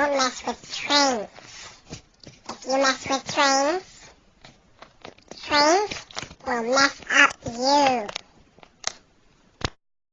don't mess with trains. If you mess with trains, trains will mess up you.